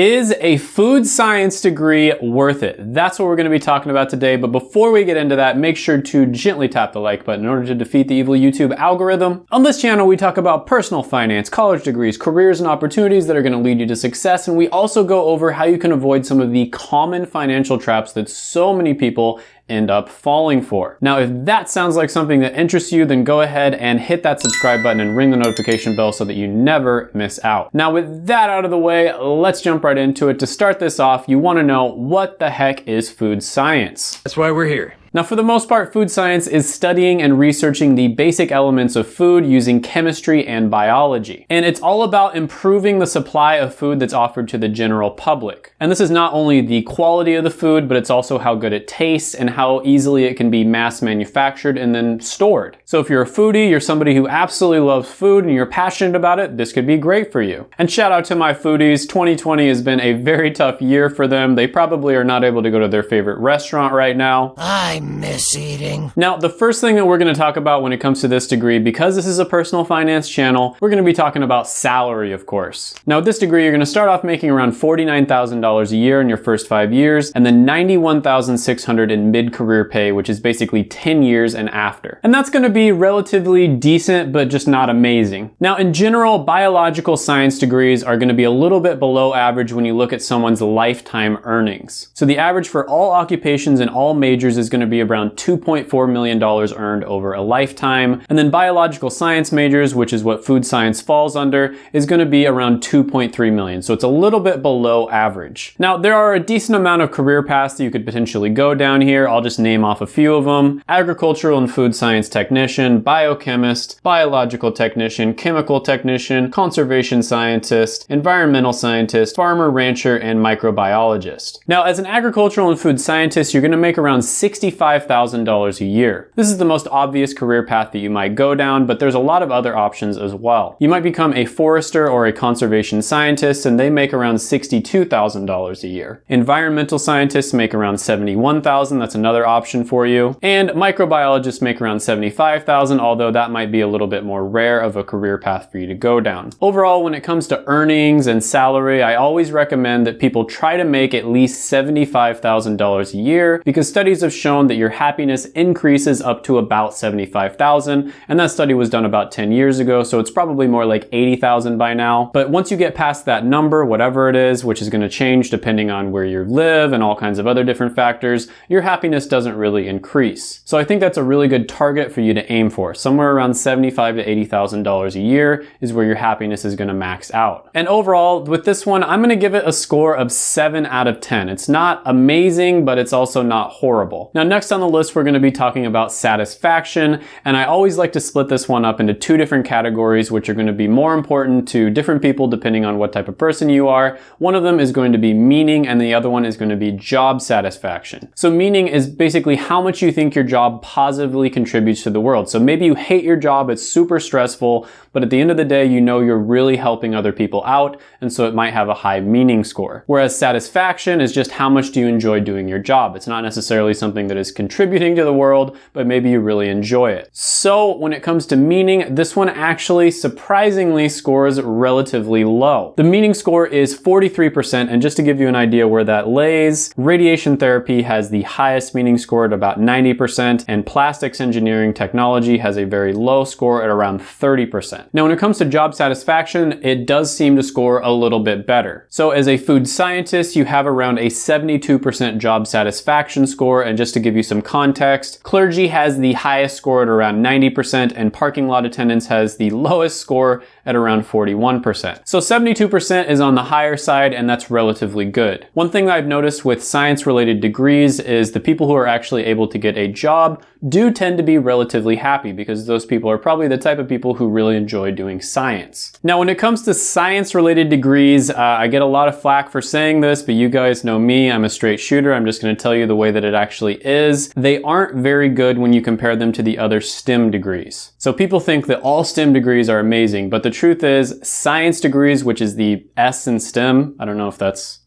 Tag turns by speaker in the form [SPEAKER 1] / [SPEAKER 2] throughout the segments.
[SPEAKER 1] Is a food science degree worth it? That's what we're going to be talking about today. But before we get into that, make sure to gently tap the like button in order to defeat the evil YouTube algorithm. On this channel, we talk about personal finance, college degrees, careers, and opportunities that are going to lead you to success. And we also go over how you can avoid some of the common financial traps that so many people end up falling for. Now, if that sounds like something that interests you, then go ahead and hit that subscribe button and ring the notification bell so that you never miss out. Now, with that out of the way, let's jump right into it. To start this off, you wanna know what the heck is food science?
[SPEAKER 2] That's why we're here.
[SPEAKER 1] Now for the most part, food science is studying and researching the basic elements of food using chemistry and biology. And it's all about improving the supply of food that's offered to the general public. And this is not only the quality of the food, but it's also how good it tastes and how easily it can be mass manufactured and then stored. So if you're a foodie, you're somebody who absolutely loves food and you're passionate about it, this could be great for you. And shout out to my foodies, 2020 has been a very tough year for them. They probably are not able to go to their favorite restaurant right now.
[SPEAKER 2] I miss eating.
[SPEAKER 1] Now, the first thing that we're gonna talk about when it comes to this degree, because this is a personal finance channel, we're gonna be talking about salary, of course. Now, with this degree, you're gonna start off making around $49,000 a year in your first five years, and then 91,600 in mid-career pay, which is basically 10 years and after. And that's gonna be relatively decent, but just not amazing. Now, in general, biological science degrees are gonna be a little bit below average when you look at someone's lifetime earnings. So the average for all occupations and all majors is gonna be around $2.4 million earned over a lifetime. And then biological science majors, which is what food science falls under, is gonna be around 2.3 million. So it's a little bit below average. Now, there are a decent amount of career paths that you could potentially go down here. I'll just name off a few of them. Agricultural and food science technician, biochemist, biological technician, chemical technician, conservation scientist, environmental scientist, farmer, rancher, and microbiologist. Now, as an agricultural and food scientist, you're gonna make around 65 $5,000 a year. This is the most obvious career path that you might go down, but there's a lot of other options as well. You might become a forester or a conservation scientist and they make around $62,000 a year. Environmental scientists make around $71,000, that's another option for you. And microbiologists make around $75,000, although that might be a little bit more rare of a career path for you to go down. Overall, when it comes to earnings and salary, I always recommend that people try to make at least $75,000 a year because studies have shown that your happiness increases up to about 75,000. And that study was done about 10 years ago, so it's probably more like 80,000 by now. But once you get past that number, whatever it is, which is gonna change depending on where you live and all kinds of other different factors, your happiness doesn't really increase. So I think that's a really good target for you to aim for. Somewhere around 75 to $80,000 a year is where your happiness is gonna max out. And overall, with this one, I'm gonna give it a score of seven out of 10. It's not amazing, but it's also not horrible. Now, next on the list, we're gonna be talking about satisfaction. And I always like to split this one up into two different categories, which are gonna be more important to different people depending on what type of person you are. One of them is going to be meaning and the other one is going to be job satisfaction. So meaning is basically how much you think your job positively contributes to the world. So maybe you hate your job, it's super stressful, but at the end of the day, you know you're really helping other people out, and so it might have a high meaning score. Whereas satisfaction is just how much do you enjoy doing your job. It's not necessarily something that is contributing to the world, but maybe you really enjoy it. So when it comes to meaning, this one actually surprisingly scores relatively low. The meaning score is 43%, and just to give you an idea where that lays, radiation therapy has the highest meaning score at about 90%, and plastics engineering technology has a very low score at around 30%. Now when it comes to job satisfaction, it does seem to score a little bit better. So as a food scientist, you have around a 72% job satisfaction score, and just to give you some context, clergy has the highest score at around 90% and parking lot attendants has the lowest score at around 41%. So 72% is on the higher side and that's relatively good. One thing I've noticed with science related degrees is the people who are actually able to get a job do tend to be relatively happy because those people are probably the type of people who really enjoy doing science. Now when it comes to science related degrees, uh, I get a lot of flack for saying this, but you guys know me, I'm a straight shooter. I'm just gonna tell you the way that it actually is. They aren't very good when you compare them to the other STEM degrees. So people think that all STEM degrees are amazing, but the truth is science degrees, which is the S in STEM, I don't know if that's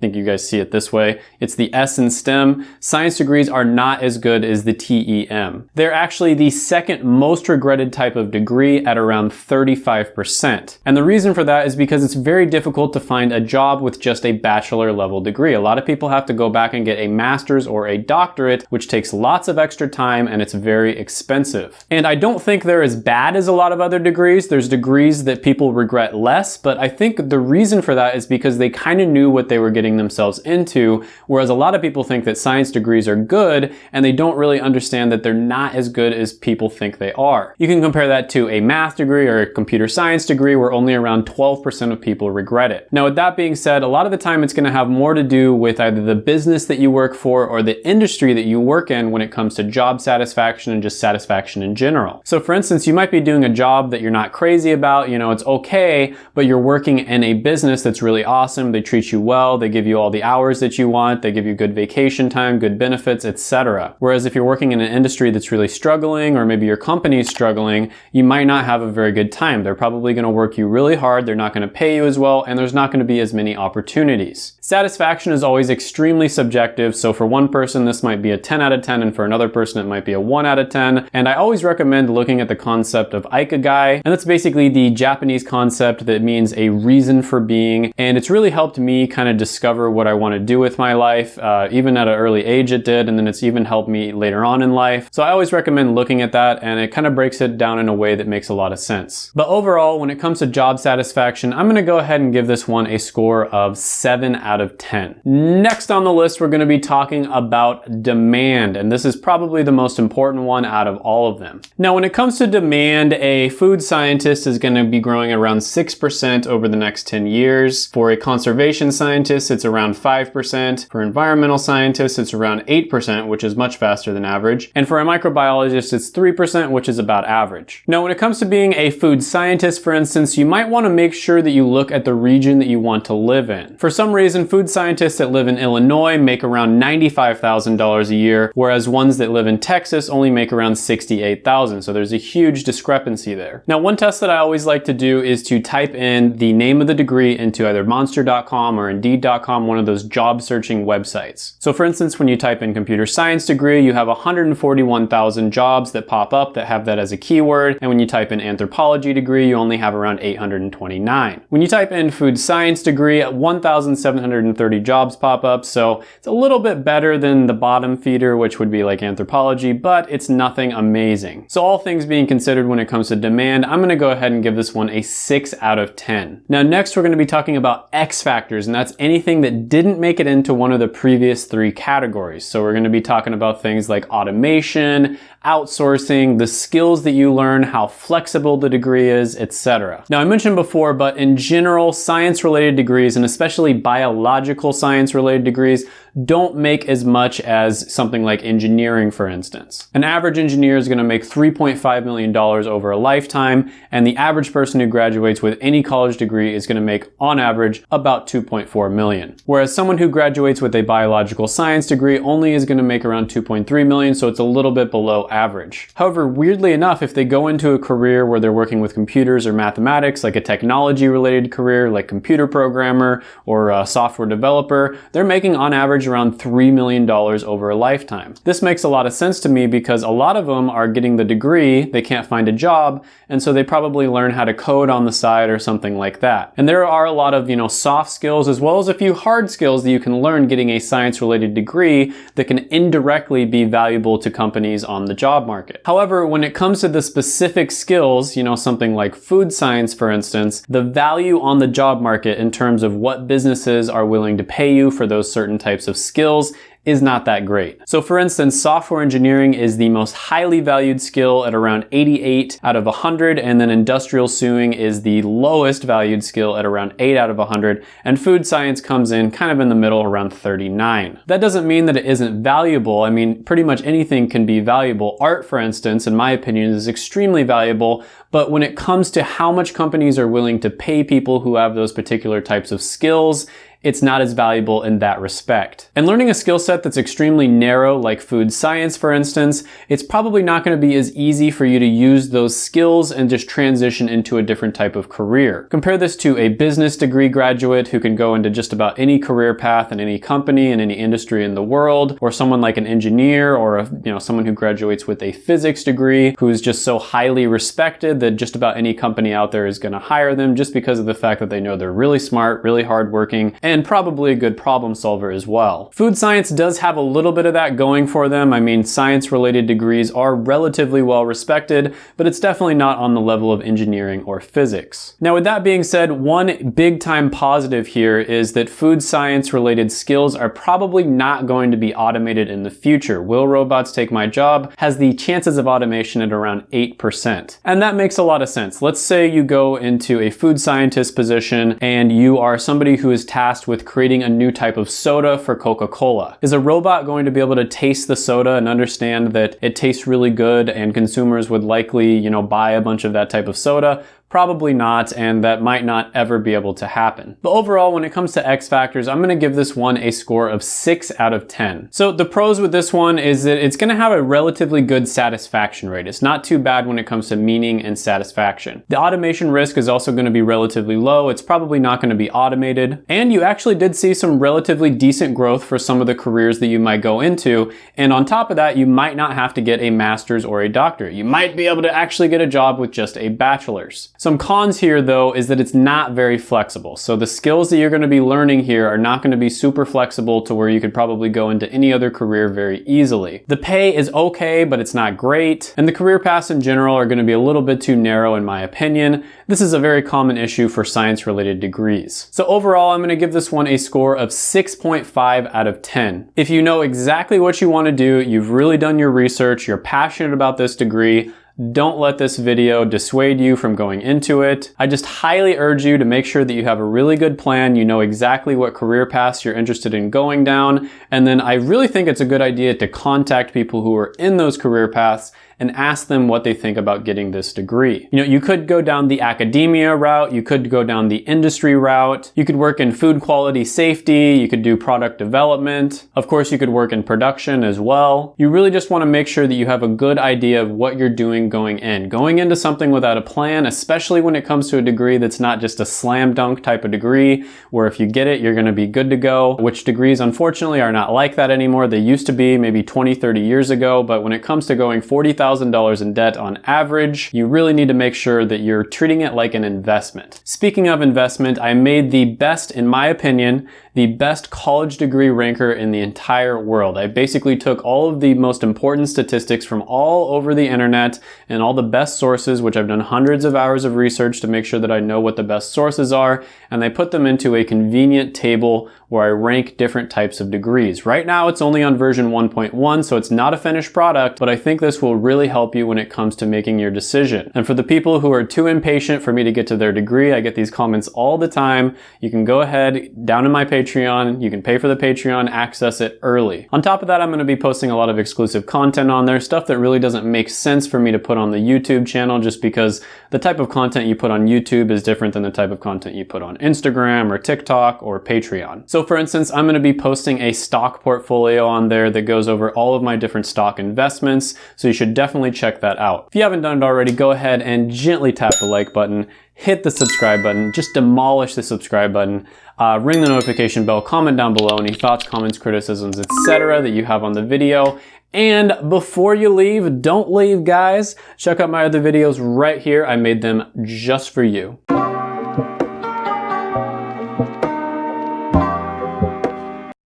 [SPEAKER 1] think you guys see it this way. It's the S in STEM. Science degrees are not as good as the TEM. They're actually the second most regretted type of degree at around 35%. And the reason for that is because it's very difficult to find a job with just a bachelor level degree. A lot of people have to go back and get a master's or a doctorate, which takes lots of extra time and it's very expensive. And I don't think they're as bad as a lot of other degrees. There's degrees that people regret less, but I think the reason for that is because they kind of knew what they were getting getting themselves into, whereas a lot of people think that science degrees are good and they don't really understand that they're not as good as people think they are. You can compare that to a math degree or a computer science degree where only around 12% of people regret it. Now with that being said, a lot of the time it's gonna have more to do with either the business that you work for or the industry that you work in when it comes to job satisfaction and just satisfaction in general. So for instance, you might be doing a job that you're not crazy about, you know, it's okay, but you're working in a business that's really awesome, they treat you well, they give you all the hours that you want, they give you good vacation time, good benefits, etc. Whereas if you're working in an industry that's really struggling or maybe your company's struggling, you might not have a very good time. They're probably going to work you really hard, they're not going to pay you as well, and there's not going to be as many opportunities. Satisfaction is always extremely subjective, so for one person this might be a 10 out of 10 and for another person it might be a 1 out of 10. And I always recommend looking at the concept of Ikigai, and that's basically the Japanese concept that means a reason for being, and it's really helped me kind of discover discover what I want to do with my life. Uh, even at an early age it did, and then it's even helped me later on in life. So I always recommend looking at that, and it kind of breaks it down in a way that makes a lot of sense. But overall, when it comes to job satisfaction, I'm gonna go ahead and give this one a score of 7 out of 10. Next on the list, we're gonna be talking about demand, and this is probably the most important one out of all of them. Now, when it comes to demand, a food scientist is gonna be growing around 6% over the next 10 years. For a conservation scientist, it's around 5%. For environmental scientists, it's around 8%, which is much faster than average. And for a microbiologist, it's 3%, which is about average. Now, when it comes to being a food scientist, for instance, you might want to make sure that you look at the region that you want to live in. For some reason, food scientists that live in Illinois make around $95,000 a year, whereas ones that live in Texas only make around $68,000. So there's a huge discrepancy there. Now, one test that I always like to do is to type in the name of the degree into either monster.com or indeed.com one of those job searching websites. So for instance, when you type in computer science degree, you have 141,000 jobs that pop up that have that as a keyword. And when you type in anthropology degree, you only have around 829. When you type in food science degree, 1,730 jobs pop up. So it's a little bit better than the bottom feeder, which would be like anthropology, but it's nothing amazing. So all things being considered when it comes to demand, I'm gonna go ahead and give this one a six out of 10. Now next, we're gonna be talking about X factors, and that's anything that didn't make it into one of the previous three categories. So we're gonna be talking about things like automation, outsourcing, the skills that you learn, how flexible the degree is, etc. Now I mentioned before, but in general, science related degrees, and especially biological science related degrees, don't make as much as something like engineering, for instance. An average engineer is gonna make $3.5 million over a lifetime, and the average person who graduates with any college degree is gonna make, on average, about 2.4 million. Whereas someone who graduates with a biological science degree only is gonna make around 2.3 million, so it's a little bit below average. However, weirdly enough, if they go into a career where they're working with computers or mathematics, like a technology related career, like computer programmer or a software developer, they're making on average around $3 million over a lifetime. This makes a lot of sense to me because a lot of them are getting the degree, they can't find a job, and so they probably learn how to code on the side or something like that. And there are a lot of, you know, soft skills as well as a few hard skills that you can learn getting a science related degree that can indirectly be valuable to companies on the job market. However, when it comes to the specific skills, you know, something like food science, for instance, the value on the job market in terms of what businesses are willing to pay you for those certain types of skills is not that great. So for instance, software engineering is the most highly valued skill at around 88 out of 100, and then industrial sewing is the lowest valued skill at around 8 out of 100, and food science comes in kind of in the middle around 39. That doesn't mean that it isn't valuable. I mean, pretty much anything can be valuable. Art, for instance, in my opinion, is extremely valuable, but when it comes to how much companies are willing to pay people who have those particular types of skills, it's not as valuable in that respect. And learning a skill set that's extremely narrow, like food science for instance, it's probably not going to be as easy for you to use those skills and just transition into a different type of career. Compare this to a business degree graduate who can go into just about any career path in any company in any industry in the world, or someone like an engineer or a, you know someone who graduates with a physics degree who's just so highly respected that just about any company out there is going to hire them just because of the fact that they know they're really smart, really hardworking, and probably a good problem solver as well. Food science does have a little bit of that going for them. I mean, science related degrees are relatively well respected, but it's definitely not on the level of engineering or physics. Now, with that being said, one big time positive here is that food science related skills are probably not going to be automated in the future. Will robots take my job? Has the chances of automation at around 8%. And that makes a lot of sense. Let's say you go into a food scientist position and you are somebody who is tasked with creating a new type of soda for Coca-Cola. Is a robot going to be able to taste the soda and understand that it tastes really good and consumers would likely, you know, buy a bunch of that type of soda? Probably not, and that might not ever be able to happen. But overall, when it comes to X factors, I'm gonna give this one a score of six out of 10. So the pros with this one is that it's gonna have a relatively good satisfaction rate. It's not too bad when it comes to meaning and satisfaction. The automation risk is also gonna be relatively low. It's probably not gonna be automated. And you actually did see some relatively decent growth for some of the careers that you might go into. And on top of that, you might not have to get a master's or a doctorate. You might be able to actually get a job with just a bachelor's. Some cons here though is that it's not very flexible. So the skills that you're gonna be learning here are not gonna be super flexible to where you could probably go into any other career very easily. The pay is okay, but it's not great. And the career paths in general are gonna be a little bit too narrow in my opinion. This is a very common issue for science related degrees. So overall, I'm gonna give this one a score of 6.5 out of 10. If you know exactly what you wanna do, you've really done your research, you're passionate about this degree, don't let this video dissuade you from going into it. I just highly urge you to make sure that you have a really good plan, you know exactly what career paths you're interested in going down, and then I really think it's a good idea to contact people who are in those career paths and ask them what they think about getting this degree. You know, you could go down the academia route, you could go down the industry route, you could work in food quality safety, you could do product development, of course you could work in production as well. You really just want to make sure that you have a good idea of what you're doing going in. Going into something without a plan, especially when it comes to a degree that's not just a slam dunk type of degree, where if you get it, you're going to be good to go, which degrees unfortunately are not like that anymore. They used to be maybe 20, 30 years ago, but when it comes to going 40,000 $1,000 in debt on average, you really need to make sure that you're treating it like an investment. Speaking of investment, I made the best, in my opinion, the best college degree ranker in the entire world. I basically took all of the most important statistics from all over the internet and all the best sources, which I've done hundreds of hours of research to make sure that I know what the best sources are, and I put them into a convenient table where I rank different types of degrees. Right now it's only on version 1.1, so it's not a finished product, but I think this will really help you when it comes to making your decision. And for the people who are too impatient for me to get to their degree, I get these comments all the time. You can go ahead down in my Patreon. You can pay for the Patreon, access it early. On top of that, I'm going to be posting a lot of exclusive content on there, stuff that really doesn't make sense for me to put on the YouTube channel just because the type of content you put on YouTube is different than the type of content you put on Instagram or TikTok or Patreon. So for instance, I'm going to be posting a stock portfolio on there that goes over all of my different stock investments, so you should definitely check that out. If you haven't done it already, go ahead and gently tap the like button hit the subscribe button, just demolish the subscribe button, uh, ring the notification bell, comment down below any thoughts, comments, criticisms, etc. that you have on the video. And before you leave, don't leave guys, check out my other videos right here. I made them just for you.